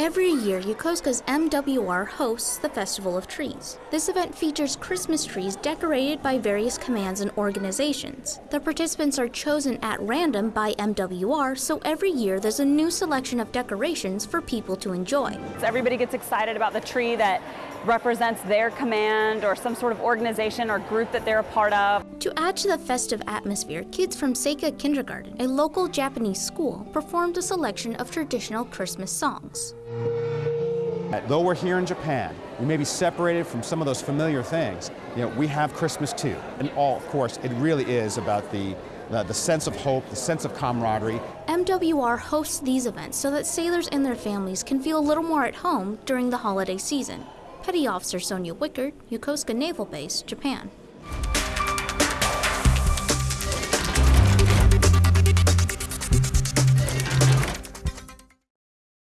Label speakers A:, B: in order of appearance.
A: Every year, Yokosuka's MWR hosts the Festival of Trees. This event features Christmas trees decorated by various commands and organizations. The participants are chosen at random by MWR, so every year there's a new selection of decorations for people to enjoy.
B: So everybody gets excited about the tree that represents their command or some sort of organization or group that they're a part of.
A: To add to the festive atmosphere, kids from Seika Kindergarten, a local Japanese school, performed a selection of traditional Christmas songs.
C: Though we're here in Japan, we may be separated from some of those familiar things. You know, we have Christmas too. And all, of course, it really is about the, the, the sense of hope, the sense of camaraderie.
A: MWR hosts these events so that sailors and their families can feel a little more at home during the holiday season. Petty Officer Sonia Wickard, Yokosuka Naval Base, Japan.